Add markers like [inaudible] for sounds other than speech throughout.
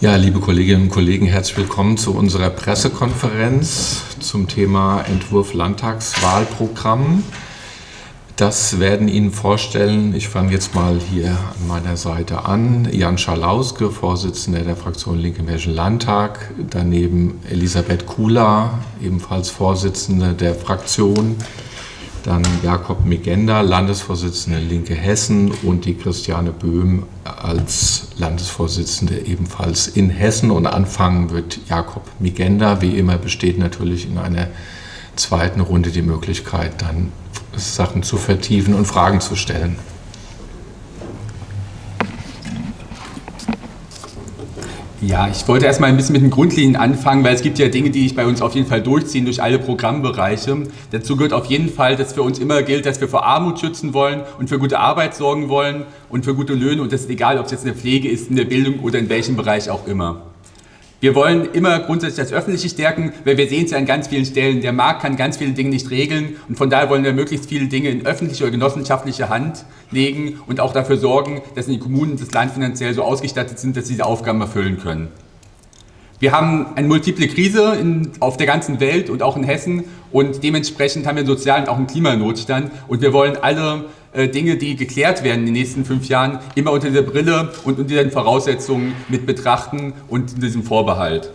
Ja, liebe Kolleginnen und Kollegen, herzlich willkommen zu unserer Pressekonferenz zum Thema Entwurf Landtagswahlprogramm. Das werden Ihnen vorstellen, ich fange jetzt mal hier an meiner Seite an, Jan Schalauske, Vorsitzender der Fraktion Linke im Hessischen Landtag, daneben Elisabeth Kula, ebenfalls Vorsitzende der Fraktion, dann Jakob Megenda, Landesvorsitzende Linke Hessen und die Christiane Böhm als Landesvorsitzende ebenfalls in Hessen. Und anfangen wird Jakob Megenda. Wie immer besteht natürlich in einer zweiten Runde die Möglichkeit, dann Sachen zu vertiefen und Fragen zu stellen. Ja, ich wollte erstmal ein bisschen mit den Grundlinien anfangen, weil es gibt ja Dinge, die sich bei uns auf jeden Fall durchziehen durch alle Programmbereiche. Dazu gehört auf jeden Fall, dass für uns immer gilt, dass wir vor Armut schützen wollen und für gute Arbeit sorgen wollen und für gute Löhne und das ist egal, ob es jetzt in der Pflege ist, in der Bildung oder in welchem Bereich auch immer. Wir wollen immer grundsätzlich das Öffentliche stärken, weil wir sehen es ja an ganz vielen Stellen. Der Markt kann ganz viele Dinge nicht regeln und von daher wollen wir möglichst viele Dinge in öffentliche oder genossenschaftliche Hand legen und auch dafür sorgen, dass die Kommunen das Land finanziell so ausgestattet sind, dass sie diese Aufgaben erfüllen können. Wir haben eine multiple Krise in, auf der ganzen Welt und auch in Hessen und dementsprechend haben wir einen sozialen und auch einen Klimanotstand und wir wollen alle äh, Dinge, die geklärt werden in den nächsten fünf Jahren, immer unter dieser Brille und unter den Voraussetzungen mit betrachten und in diesem Vorbehalt.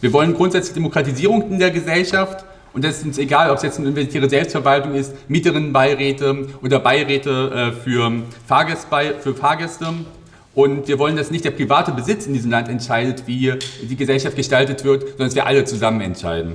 Wir wollen grundsätzlich Demokratisierung in der Gesellschaft und das ist uns egal, ob es jetzt eine investierte Selbstverwaltung ist, Mieterinnenbeiräte oder Beiräte äh, für, Fahrgäste, für Fahrgäste. Und wir wollen, dass nicht der private Besitz in diesem Land entscheidet, wie die Gesellschaft gestaltet wird, sondern dass wir alle zusammen entscheiden.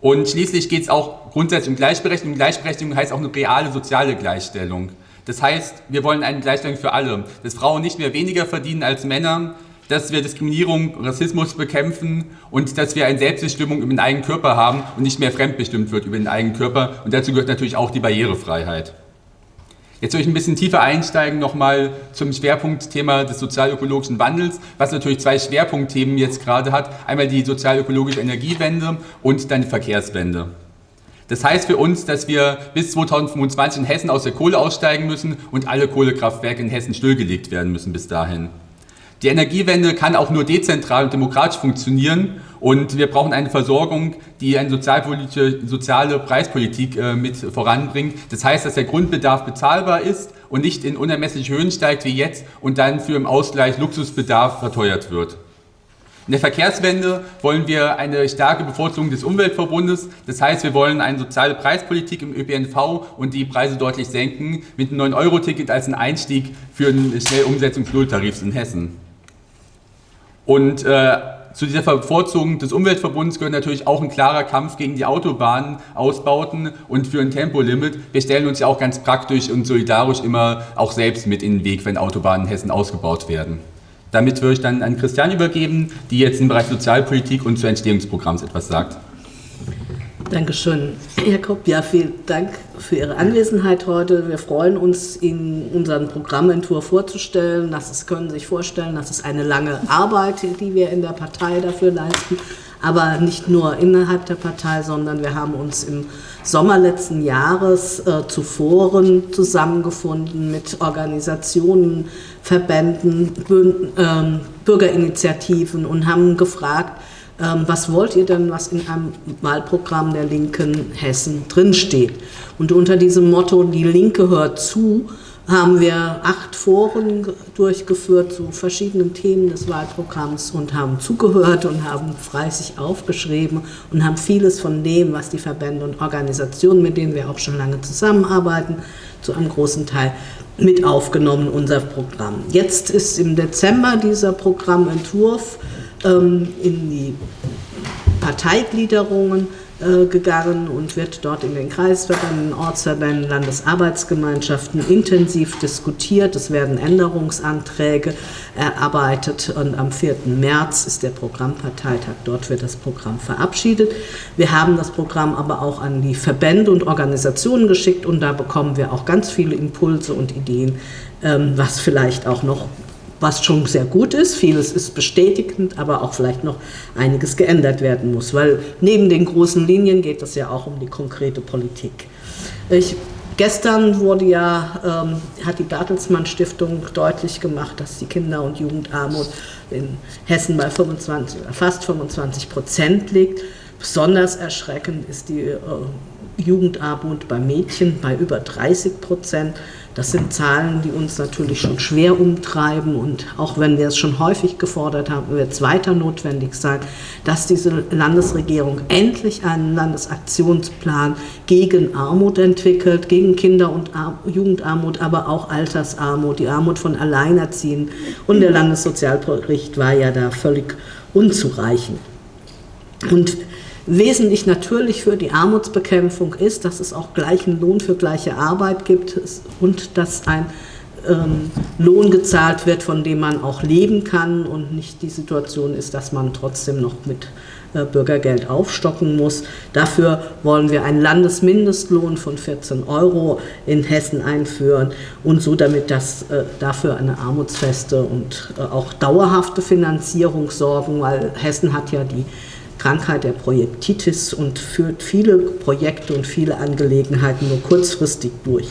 Und schließlich geht es auch grundsätzlich um Gleichberechtigung. Gleichberechtigung heißt auch eine reale soziale Gleichstellung. Das heißt, wir wollen eine Gleichstellung für alle, dass Frauen nicht mehr weniger verdienen als Männer, dass wir Diskriminierung, Rassismus bekämpfen und dass wir eine Selbstbestimmung über den eigenen Körper haben und nicht mehr fremdbestimmt wird über den eigenen Körper. Und dazu gehört natürlich auch die Barrierefreiheit. Jetzt soll ich ein bisschen tiefer einsteigen nochmal zum Schwerpunktthema des sozialökologischen Wandels, was natürlich zwei Schwerpunktthemen jetzt gerade hat. Einmal die sozialökologische Energiewende und dann die Verkehrswende. Das heißt für uns, dass wir bis 2025 in Hessen aus der Kohle aussteigen müssen und alle Kohlekraftwerke in Hessen stillgelegt werden müssen bis dahin. Die Energiewende kann auch nur dezentral und demokratisch funktionieren und wir brauchen eine Versorgung, die eine soziale Preispolitik äh, mit voranbringt. Das heißt, dass der Grundbedarf bezahlbar ist und nicht in unermessliche Höhen steigt wie jetzt und dann für im Ausgleich Luxusbedarf verteuert wird. In der Verkehrswende wollen wir eine starke Bevorzugung des Umweltverbundes. Das heißt, wir wollen eine soziale Preispolitik im ÖPNV und die Preise deutlich senken mit einem 9-Euro-Ticket als ein Einstieg für eine schnelle Umsetzung des Nulltarifs in Hessen. Und äh, zu dieser Bevorzugung des Umweltverbunds gehört natürlich auch ein klarer Kampf gegen die Autobahnausbauten und für ein Tempolimit. Wir stellen uns ja auch ganz praktisch und solidarisch immer auch selbst mit in den Weg, wenn Autobahnen in Hessen ausgebaut werden. Damit würde ich dann an Christian übergeben, die jetzt im Bereich Sozialpolitik und zu Entstehungsprogramms etwas sagt. Dankeschön, Jakob. Ja, vielen Dank für Ihre Anwesenheit heute. Wir freuen uns, Ihnen unseren Programmentwurf vorzustellen. Das ist, können Sie sich vorstellen, das ist eine lange Arbeit, die wir in der Partei dafür leisten. Aber nicht nur innerhalb der Partei, sondern wir haben uns im Sommer letzten Jahres äh, zu Foren zusammengefunden mit Organisationen, Verbänden, äh, Bürgerinitiativen und haben gefragt, ähm, was wollt ihr denn, was in einem Wahlprogramm der Linken Hessen drinsteht. Und unter diesem Motto, die Linke hört zu, haben wir acht Foren durchgeführt zu verschiedenen Themen des Wahlprogramms und haben zugehört und haben fleißig aufgeschrieben und haben vieles von dem, was die Verbände und Organisationen, mit denen wir auch schon lange zusammenarbeiten, zu einem großen Teil mit aufgenommen, unser Programm. Jetzt ist im Dezember dieser Programmentwurf in die Parteigliederungen äh, gegangen und wird dort in den Kreisverbänden, Ortsverbänden, Landesarbeitsgemeinschaften intensiv diskutiert. Es werden Änderungsanträge erarbeitet und am 4. März ist der Programmparteitag. Dort wird das Programm verabschiedet. Wir haben das Programm aber auch an die Verbände und Organisationen geschickt und da bekommen wir auch ganz viele Impulse und Ideen, ähm, was vielleicht auch noch was schon sehr gut ist. Vieles ist bestätigend, aber auch vielleicht noch einiges geändert werden muss, weil neben den großen Linien geht es ja auch um die konkrete Politik. Ich Gestern wurde ja, ähm, hat die Bertelsmann Stiftung deutlich gemacht, dass die Kinder- und Jugendarmut in Hessen bei 25, fast 25 Prozent liegt. Besonders erschreckend ist die äh, Jugendarmut bei Mädchen bei über 30 Prozent. Das sind Zahlen, die uns natürlich schon schwer umtreiben und auch wenn wir es schon häufig gefordert haben, wird es weiter notwendig sein, dass diese Landesregierung endlich einen Landesaktionsplan gegen Armut entwickelt, gegen Kinder- und Jugendarmut, aber auch Altersarmut, die Armut von Alleinerziehenden. Und der Landessozialbericht war ja da völlig unzureichend. Und Wesentlich natürlich für die Armutsbekämpfung ist, dass es auch gleichen Lohn für gleiche Arbeit gibt und dass ein ähm, Lohn gezahlt wird, von dem man auch leben kann und nicht die Situation ist, dass man trotzdem noch mit äh, Bürgergeld aufstocken muss. Dafür wollen wir einen Landesmindestlohn von 14 Euro in Hessen einführen und so damit das äh, dafür eine armutsfeste und äh, auch dauerhafte Finanzierung sorgen, weil Hessen hat ja die Krankheit der Projektitis und führt viele Projekte und viele Angelegenheiten nur kurzfristig durch.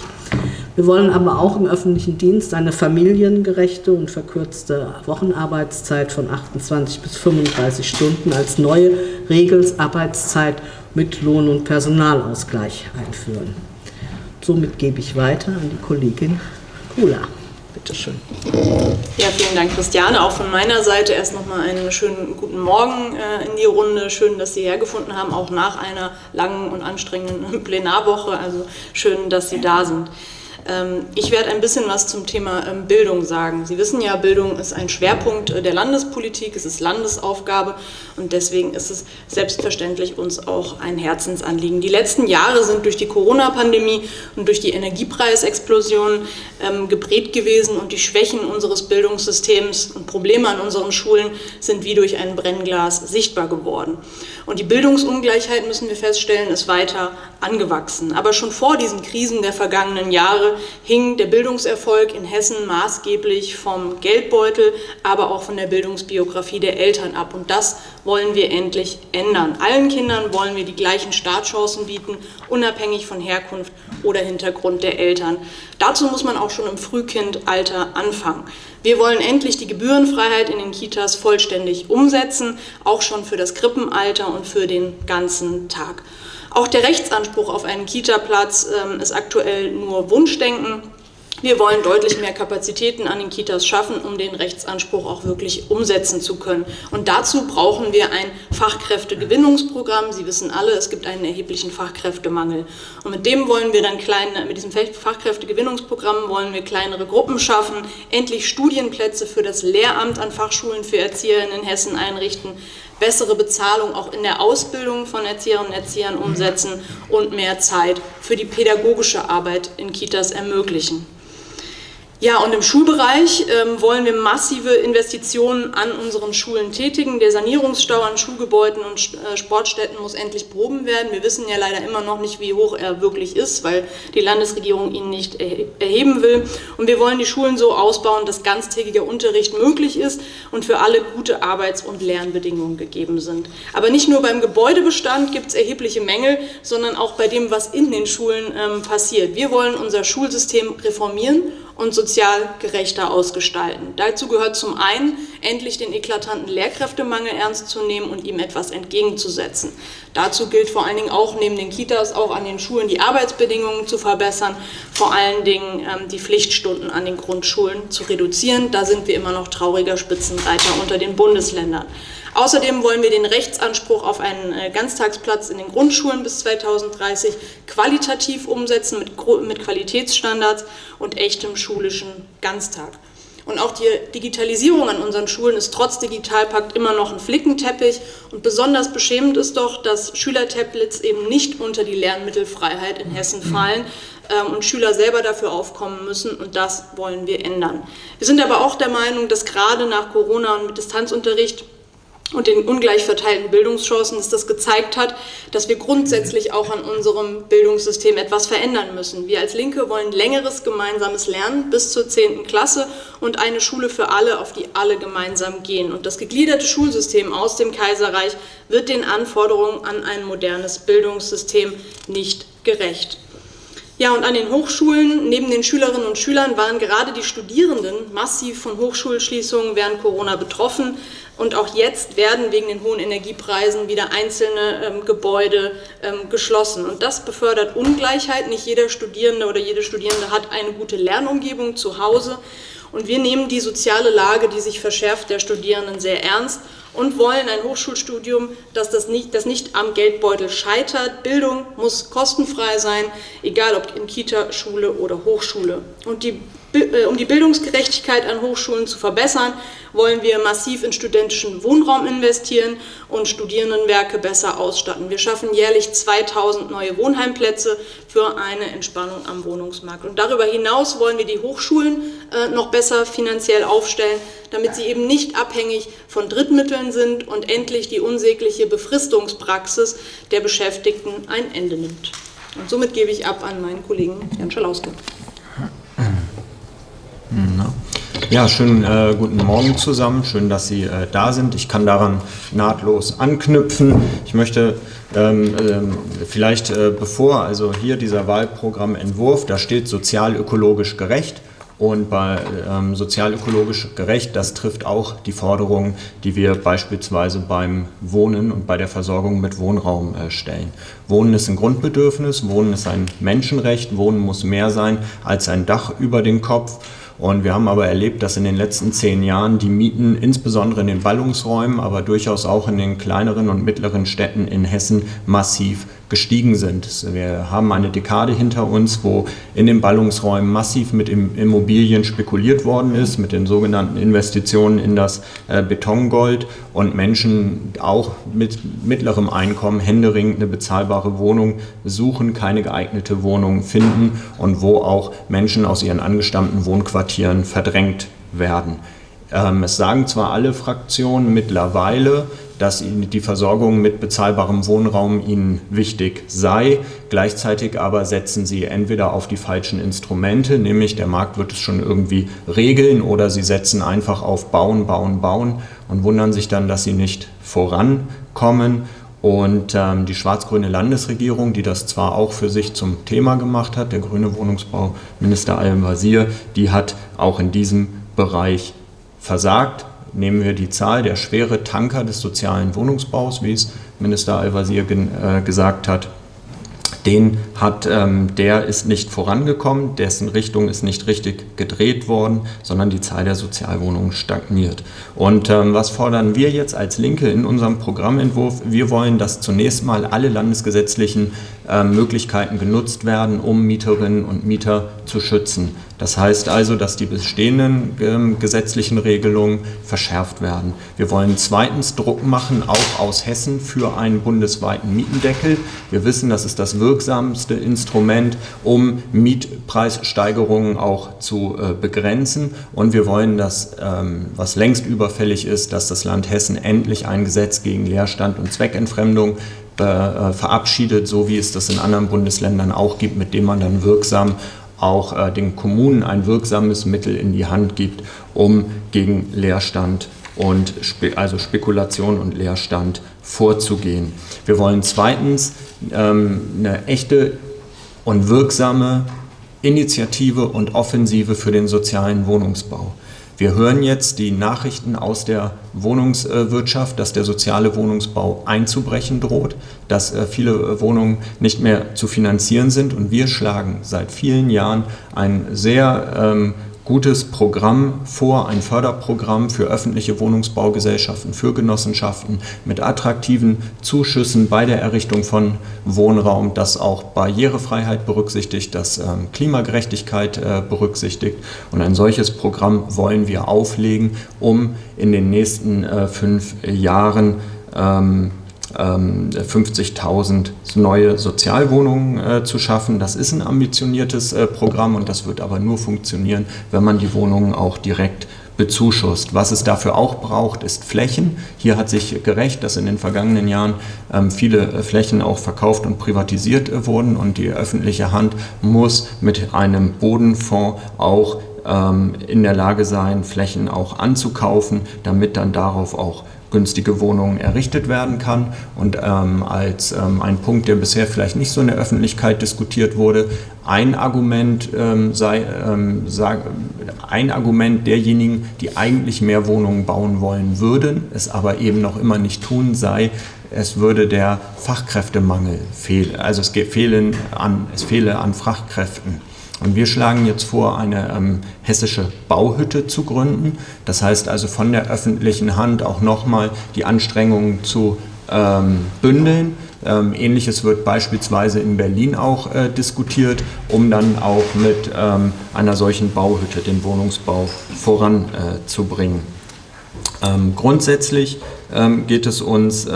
Wir wollen aber auch im öffentlichen Dienst eine familiengerechte und verkürzte Wochenarbeitszeit von 28 bis 35 Stunden als neue Regelsarbeitszeit mit Lohn- und Personalausgleich einführen. Somit gebe ich weiter an die Kollegin Kula. Bitte schön. Ja, vielen Dank, Christiane. Auch von meiner Seite erst nochmal einen schönen guten Morgen äh, in die Runde. Schön, dass Sie hergefunden haben, auch nach einer langen und anstrengenden [laughs] Plenarwoche. Also schön, dass Sie da sind. Ähm, ich werde ein bisschen was zum Thema ähm, Bildung sagen. Sie wissen ja, Bildung ist ein Schwerpunkt äh, der Landespolitik, es ist Landesaufgabe und deswegen ist es selbstverständlich uns auch ein Herzensanliegen. Die letzten Jahre sind durch die Corona-Pandemie und durch die Energiepreisexplosion ähm, geprägt gewesen und die Schwächen unseres Bildungssystems und Probleme an unseren Schulen sind wie durch ein Brennglas sichtbar geworden. Und die Bildungsungleichheit, müssen wir feststellen, ist weiter angewachsen. Aber schon vor diesen Krisen der vergangenen Jahre hing der Bildungserfolg in Hessen maßgeblich vom Geldbeutel, aber auch von der Bildungsbiografie der Eltern ab. Und das wollen wir endlich ändern. Allen Kindern wollen wir die gleichen Startchancen bieten, unabhängig von Herkunft oder Hintergrund der Eltern. Dazu muss man auch schon im Frühkindalter anfangen. Wir wollen endlich die Gebührenfreiheit in den Kitas vollständig umsetzen, auch schon für das Krippenalter und für den ganzen Tag. Auch der Rechtsanspruch auf einen Kitaplatz ähm, ist aktuell nur Wunschdenken. Wir wollen deutlich mehr Kapazitäten an den Kitas schaffen, um den Rechtsanspruch auch wirklich umsetzen zu können. Und dazu brauchen wir ein Fachkräftegewinnungsprogramm. Sie wissen alle, es gibt einen erheblichen Fachkräftemangel. Und mit dem wollen wir dann kleine, mit diesem Fachkräftegewinnungsprogramm wollen wir kleinere Gruppen schaffen, endlich Studienplätze für das Lehramt an Fachschulen für Erzieherinnen in Hessen einrichten, bessere Bezahlung auch in der Ausbildung von Erzieherinnen und Erziehern umsetzen und mehr Zeit für die pädagogische Arbeit in Kitas ermöglichen. Ja, und im Schulbereich ähm, wollen wir massive Investitionen an unseren Schulen tätigen. Der Sanierungsstau an Schulgebäuden und äh, Sportstätten muss endlich behoben werden. Wir wissen ja leider immer noch nicht, wie hoch er wirklich ist, weil die Landesregierung ihn nicht erheben will. Und wir wollen die Schulen so ausbauen, dass ganztägiger Unterricht möglich ist und für alle gute Arbeits- und Lernbedingungen gegeben sind. Aber nicht nur beim Gebäudebestand gibt es erhebliche Mängel, sondern auch bei dem, was in den Schulen ähm, passiert. Wir wollen unser Schulsystem reformieren und sozial gerechter ausgestalten. Dazu gehört zum einen, endlich den eklatanten Lehrkräftemangel ernst zu nehmen und ihm etwas entgegenzusetzen. Dazu gilt vor allen Dingen auch neben den Kitas auch an den Schulen die Arbeitsbedingungen zu verbessern, vor allen Dingen ähm, die Pflichtstunden an den Grundschulen zu reduzieren. Da sind wir immer noch trauriger Spitzenreiter unter den Bundesländern. Außerdem wollen wir den Rechtsanspruch auf einen äh, Ganztagsplatz in den Grundschulen bis 2030 qualitativ umsetzen mit, mit Qualitätsstandards und echtem schulischen Ganztag. Und auch die Digitalisierung an unseren Schulen ist trotz Digitalpakt immer noch ein Flickenteppich. Und besonders beschämend ist doch, dass Schülertablets eben nicht unter die Lernmittelfreiheit in Hessen fallen ähm, und Schüler selber dafür aufkommen müssen. Und das wollen wir ändern. Wir sind aber auch der Meinung, dass gerade nach Corona und mit Distanzunterricht und den ungleich verteilten Bildungschancen, dass das gezeigt hat, dass wir grundsätzlich auch an unserem Bildungssystem etwas verändern müssen. Wir als Linke wollen längeres gemeinsames Lernen bis zur 10. Klasse und eine Schule für alle, auf die alle gemeinsam gehen. Und das gegliederte Schulsystem aus dem Kaiserreich wird den Anforderungen an ein modernes Bildungssystem nicht gerecht. Ja, und an den Hochschulen, neben den Schülerinnen und Schülern, waren gerade die Studierenden massiv von Hochschulschließungen während Corona betroffen. Und auch jetzt werden wegen den hohen Energiepreisen wieder einzelne ähm, Gebäude ähm, geschlossen. Und das befördert Ungleichheit. Nicht jeder Studierende oder jede Studierende hat eine gute Lernumgebung zu Hause. Und wir nehmen die soziale Lage, die sich verschärft, der Studierenden sehr ernst und wollen ein Hochschulstudium, das, das, nicht, das nicht am Geldbeutel scheitert. Bildung muss kostenfrei sein, egal ob in Kita, Schule oder Hochschule. Und die äh, um die Bildungsgerechtigkeit an Hochschulen zu verbessern, wollen wir massiv in studentischen Wohnraum investieren und Studierendenwerke besser ausstatten. Wir schaffen jährlich 2000 neue Wohnheimplätze für eine Entspannung am Wohnungsmarkt. Und darüber hinaus wollen wir die Hochschulen äh, noch besser finanziell aufstellen, damit sie eben nicht abhängig von Drittmitteln sind und endlich die unsägliche Befristungspraxis der Beschäftigten ein Ende nimmt. Und somit gebe ich ab an meinen Kollegen Jan Schalauske. Ja, schönen äh, guten Morgen zusammen. Schön, dass Sie äh, da sind. Ich kann daran nahtlos anknüpfen. Ich möchte ähm, ähm, vielleicht äh, bevor, also hier dieser Wahlprogrammentwurf, da steht sozial-ökologisch gerecht. Und bei ähm, sozial-ökologisch gerecht, das trifft auch die Forderungen, die wir beispielsweise beim Wohnen und bei der Versorgung mit Wohnraum äh, stellen. Wohnen ist ein Grundbedürfnis, Wohnen ist ein Menschenrecht, Wohnen muss mehr sein als ein Dach über den Kopf. Und wir haben aber erlebt, dass in den letzten zehn Jahren die Mieten, insbesondere in den Ballungsräumen, aber durchaus auch in den kleineren und mittleren Städten in Hessen, massiv gestiegen sind. Wir haben eine Dekade hinter uns, wo in den Ballungsräumen massiv mit Immobilien spekuliert worden ist, mit den sogenannten Investitionen in das äh, Betongold und Menschen auch mit mittlerem Einkommen händeringend eine bezahlbare Wohnung suchen, keine geeignete Wohnung finden und wo auch Menschen aus ihren angestammten Wohnquartieren verdrängt werden. Ähm, es sagen zwar alle Fraktionen mittlerweile, dass die Versorgung mit bezahlbarem Wohnraum ihnen wichtig sei. Gleichzeitig aber setzen sie entweder auf die falschen Instrumente, nämlich der Markt wird es schon irgendwie regeln, oder sie setzen einfach auf Bauen, Bauen, Bauen und wundern sich dann, dass sie nicht vorankommen. Und ähm, die schwarz-grüne Landesregierung, die das zwar auch für sich zum Thema gemacht hat, der grüne Wohnungsbauminister Al-Wazir, die hat auch in diesem Bereich versagt nehmen wir die Zahl der schwere Tanker des sozialen Wohnungsbaus, wie es Minister Al-Wazir äh, gesagt hat, den hat, ähm, der ist nicht vorangekommen, dessen Richtung ist nicht richtig gedreht worden, sondern die Zahl der Sozialwohnungen stagniert. Und ähm, was fordern wir jetzt als Linke in unserem Programmentwurf? Wir wollen, dass zunächst mal alle landesgesetzlichen Möglichkeiten genutzt werden, um Mieterinnen und Mieter zu schützen. Das heißt also, dass die bestehenden ähm, gesetzlichen Regelungen verschärft werden. Wir wollen zweitens Druck machen, auch aus Hessen, für einen bundesweiten Mietendeckel. Wir wissen, das ist das wirksamste Instrument, um Mietpreissteigerungen auch zu äh, begrenzen. Und wir wollen, dass, ähm, was längst überfällig ist, dass das Land Hessen endlich ein Gesetz gegen Leerstand und Zweckentfremdung verabschiedet, so wie es das in anderen Bundesländern auch gibt, mit dem man dann wirksam auch äh, den Kommunen ein wirksames Mittel in die Hand gibt, um gegen Leerstand und also Spekulation und Leerstand vorzugehen. Wir wollen zweitens ähm, eine echte und wirksame Initiative und Offensive für den sozialen Wohnungsbau. Wir hören jetzt die Nachrichten aus der Wohnungswirtschaft, dass der soziale Wohnungsbau einzubrechen droht, dass äh, viele Wohnungen nicht mehr zu finanzieren sind. Und wir schlagen seit vielen Jahren ein sehr ähm, gutes Programm vor, ein Förderprogramm für öffentliche Wohnungsbaugesellschaften, für Genossenschaften mit attraktiven Zuschüssen bei der Errichtung von Wohnraum, das auch Barrierefreiheit berücksichtigt, das ähm, Klimagerechtigkeit äh, berücksichtigt. Und ein solches Programm wollen wir auflegen, um in den nächsten äh, fünf Jahren ähm, 50.000 ähm, neue Sozialwohnungen äh, zu schaffen. Das ist ein ambitioniertes äh, Programm und das wird aber nur funktionieren, wenn man die Wohnungen auch direkt bezuschusst. Was es dafür auch braucht, ist Flächen. Hier hat sich gerecht, dass in den vergangenen Jahren ähm, viele äh, Flächen auch verkauft und privatisiert wurden und die öffentliche Hand muss mit einem Bodenfonds auch ähm, in der Lage sein, Flächen auch anzukaufen, damit dann darauf auch günstige Wohnungen errichtet werden kann. Und ähm, als ähm, ein Punkt, der bisher vielleicht nicht so in der Öffentlichkeit diskutiert wurde, ein Argument ähm, sei, ähm, sag, ein Argument derjenigen, die eigentlich mehr Wohnungen bauen wollen würden, es aber eben noch immer nicht tun, sei, es würde der Fachkräftemangel fehlen, also es, fehlen an, es fehle an Fachkräften. Und wir schlagen jetzt vor, eine ähm, hessische Bauhütte zu gründen. Das heißt also von der öffentlichen Hand auch nochmal die Anstrengungen zu ähm, bündeln. Ähm, Ähnliches wird beispielsweise in Berlin auch äh, diskutiert, um dann auch mit ähm, einer solchen Bauhütte den Wohnungsbau voranzubringen. Äh, ähm, grundsätzlich ähm, geht es uns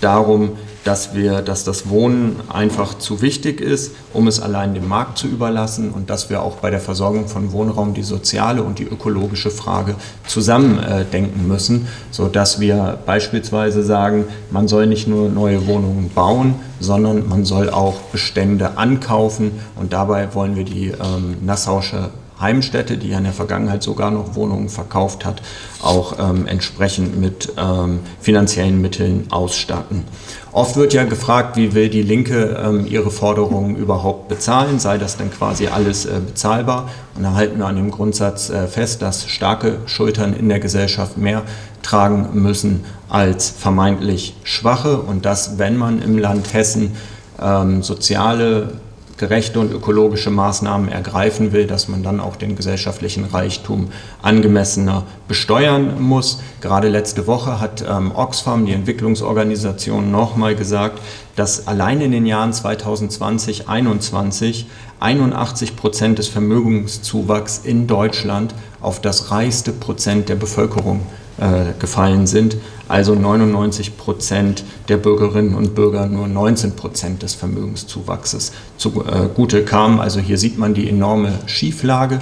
darum, dass, wir, dass das Wohnen einfach zu wichtig ist, um es allein dem Markt zu überlassen und dass wir auch bei der Versorgung von Wohnraum die soziale und die ökologische Frage zusammen äh, denken müssen, sodass wir beispielsweise sagen, man soll nicht nur neue Wohnungen bauen, sondern man soll auch Bestände ankaufen und dabei wollen wir die ähm, Nassausche Heimstätte, die ja in der Vergangenheit sogar noch Wohnungen verkauft hat, auch ähm, entsprechend mit ähm, finanziellen Mitteln ausstatten. Oft wird ja gefragt, wie will die Linke ähm, ihre Forderungen überhaupt bezahlen, sei das denn quasi alles äh, bezahlbar? Und da halten wir an dem Grundsatz äh, fest, dass starke Schultern in der Gesellschaft mehr tragen müssen als vermeintlich schwache und dass, wenn man im Land Hessen ähm, soziale gerechte und ökologische Maßnahmen ergreifen will, dass man dann auch den gesellschaftlichen Reichtum angemessener besteuern muss. Gerade letzte Woche hat ähm, Oxfam, die Entwicklungsorganisation, nochmal gesagt, dass allein in den Jahren 2020, 2021 81 Prozent des Vermögenszuwachs in Deutschland auf das reichste Prozent der Bevölkerung äh, gefallen sind. Also 99 Prozent der Bürgerinnen und Bürger nur 19 Prozent des Vermögenszuwachses zugute äh, kamen. Also hier sieht man die enorme Schieflage.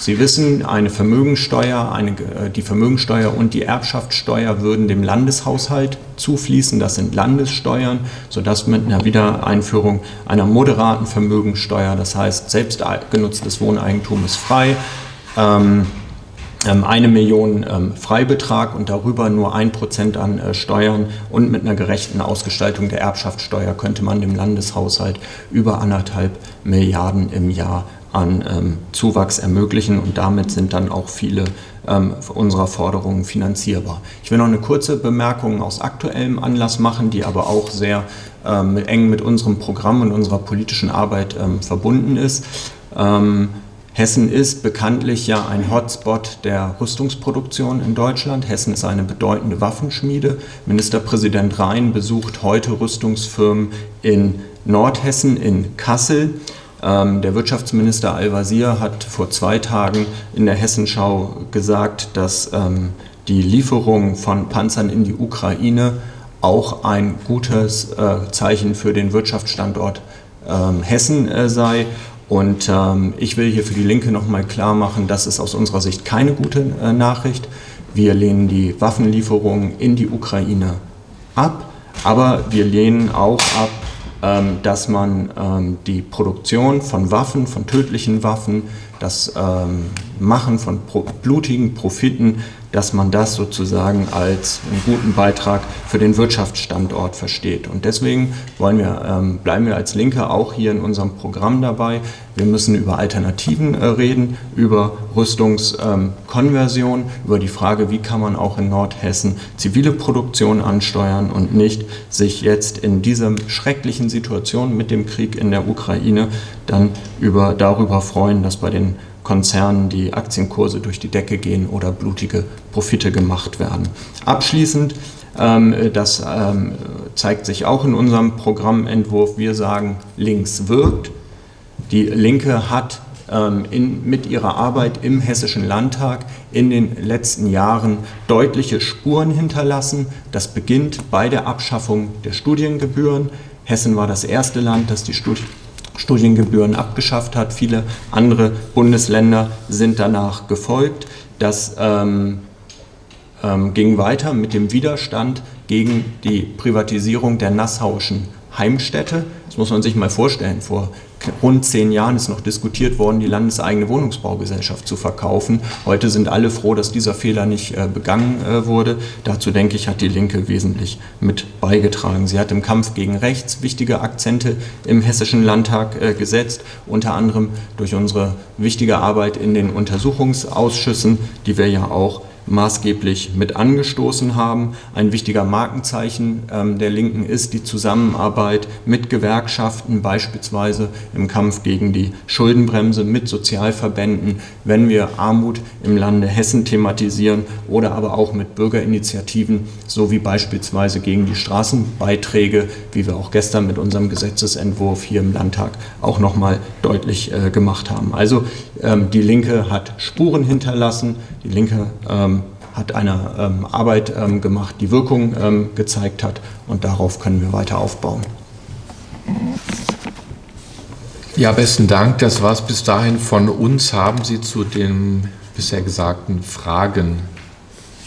Sie wissen, eine Vermögensteuer, eine, äh, die Vermögensteuer und die Erbschaftssteuer würden dem Landeshaushalt zufließen. Das sind Landessteuern, sodass mit einer Wiedereinführung einer moderaten Vermögensteuer, das heißt selbst genutztes Wohneigentum ist frei, ähm, eine Million ähm, Freibetrag und darüber nur ein Prozent an äh, Steuern und mit einer gerechten Ausgestaltung der Erbschaftssteuer könnte man dem Landeshaushalt über anderthalb Milliarden im Jahr an ähm, Zuwachs ermöglichen und damit sind dann auch viele ähm, unserer Forderungen finanzierbar. Ich will noch eine kurze Bemerkung aus aktuellem Anlass machen, die aber auch sehr ähm, eng mit unserem Programm und unserer politischen Arbeit ähm, verbunden ist. Hessen ist bekanntlich ja ein Hotspot der Rüstungsproduktion in Deutschland. Hessen ist eine bedeutende Waffenschmiede. Ministerpräsident Rhein besucht heute Rüstungsfirmen in Nordhessen, in Kassel. Ähm, der Wirtschaftsminister Al-Wazir hat vor zwei Tagen in der Hessenschau gesagt, dass ähm, die Lieferung von Panzern in die Ukraine auch ein gutes äh, Zeichen für den Wirtschaftsstandort ähm, Hessen äh, sei und ähm, ich will hier für die Linke nochmal klar machen, das ist aus unserer Sicht keine gute äh, Nachricht. Wir lehnen die Waffenlieferungen in die Ukraine ab, aber wir lehnen auch ab, ähm, dass man ähm, die Produktion von Waffen, von tödlichen Waffen, das ähm, Machen von pro blutigen Profiten dass man das sozusagen als einen guten Beitrag für den Wirtschaftsstandort versteht. Und deswegen wollen wir, ähm, bleiben wir als Linke auch hier in unserem Programm dabei. Wir müssen über Alternativen äh, reden, über Rüstungskonversion, ähm, über die Frage, wie kann man auch in Nordhessen zivile Produktion ansteuern und nicht sich jetzt in dieser schrecklichen Situation mit dem Krieg in der Ukraine dann über, darüber freuen, dass bei den Konzernen die Aktienkurse durch die Decke gehen oder blutige Profite gemacht werden. Abschließend, ähm, das ähm, zeigt sich auch in unserem Programmentwurf, wir sagen, links wirkt. Die Linke hat ähm, in, mit ihrer Arbeit im Hessischen Landtag in den letzten Jahren deutliche Spuren hinterlassen. Das beginnt bei der Abschaffung der Studiengebühren. Hessen war das erste Land, das die Studien Studiengebühren abgeschafft hat. Viele andere Bundesländer sind danach gefolgt. Das ähm, ähm, ging weiter mit dem Widerstand gegen die Privatisierung der Nassauischen Heimstätte. Das muss man sich mal vorstellen. Vor rund zehn Jahren ist noch diskutiert worden, die landeseigene Wohnungsbaugesellschaft zu verkaufen. Heute sind alle froh, dass dieser Fehler nicht äh, begangen äh, wurde. Dazu denke ich, hat die Linke wesentlich mit beigetragen. Sie hat im Kampf gegen rechts wichtige Akzente im Hessischen Landtag äh, gesetzt, unter anderem durch unsere wichtige Arbeit in den Untersuchungsausschüssen, die wir ja auch maßgeblich mit angestoßen haben. Ein wichtiger Markenzeichen ähm, der Linken ist die Zusammenarbeit mit Gewerkschaften, beispielsweise im Kampf gegen die Schuldenbremse, mit Sozialverbänden, wenn wir Armut im Lande Hessen thematisieren oder aber auch mit Bürgerinitiativen, so wie beispielsweise gegen die Straßenbeiträge, wie wir auch gestern mit unserem Gesetzesentwurf hier im Landtag auch nochmal deutlich äh, gemacht haben. Also ähm, die Linke hat Spuren hinterlassen, die Linke ähm, hat eine ähm, Arbeit ähm, gemacht, die Wirkung ähm, gezeigt hat und darauf können wir weiter aufbauen. Ja, besten Dank. Das war es bis dahin von uns. Haben Sie zu den bisher gesagten Fragen